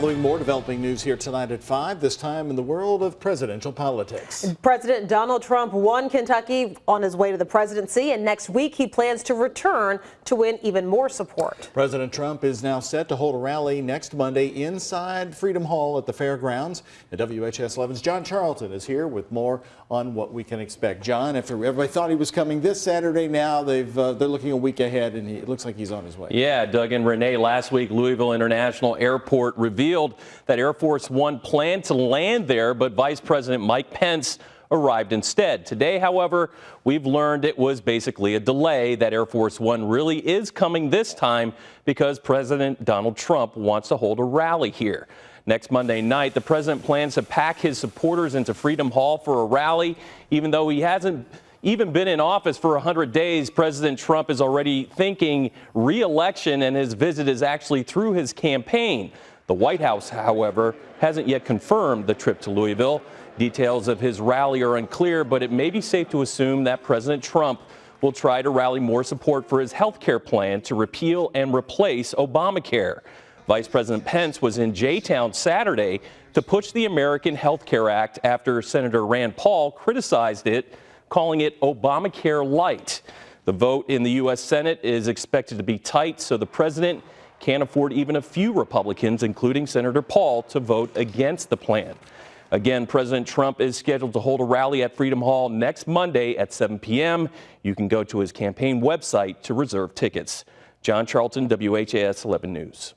Following more developing news here tonight at 5, this time in the world of presidential politics. President Donald Trump won Kentucky on his way to the presidency, and next week he plans to return to win even more support. President Trump is now set to hold a rally next Monday inside Freedom Hall at the fairgrounds. And WHAS 11's John Charlton is here with more on what we can expect. John, after everybody thought he was coming this Saturday, now they've uh, they're looking a week ahead, and he, it looks like he's on his way. Yeah, Doug and Renee, last week Louisville International Airport revealed revealed that Air Force One planned to land there, but Vice President Mike Pence arrived instead. Today, however, we've learned it was basically a delay, that Air Force One really is coming this time because President Donald Trump wants to hold a rally here. Next Monday night, the president plans to pack his supporters into Freedom Hall for a rally, even though he hasn't even been in office for 100 days, President Trump is already thinking re-election and his visit is actually through his campaign. The White House, however, hasn't yet confirmed the trip to Louisville. Details of his rally are unclear, but it may be safe to assume that President Trump will try to rally more support for his health care plan to repeal and replace Obamacare. Vice President Pence was in J-Town Saturday to push the American Health Care Act after Senator Rand Paul criticized it, calling it Obamacare light. The vote in the U.S. Senate is expected to be tight, so the president can't afford even a few Republicans, including Senator Paul, to vote against the plan. Again, President Trump is scheduled to hold a rally at Freedom Hall next Monday at 7 p.m. You can go to his campaign website to reserve tickets. John Charlton, WHAS 11 News.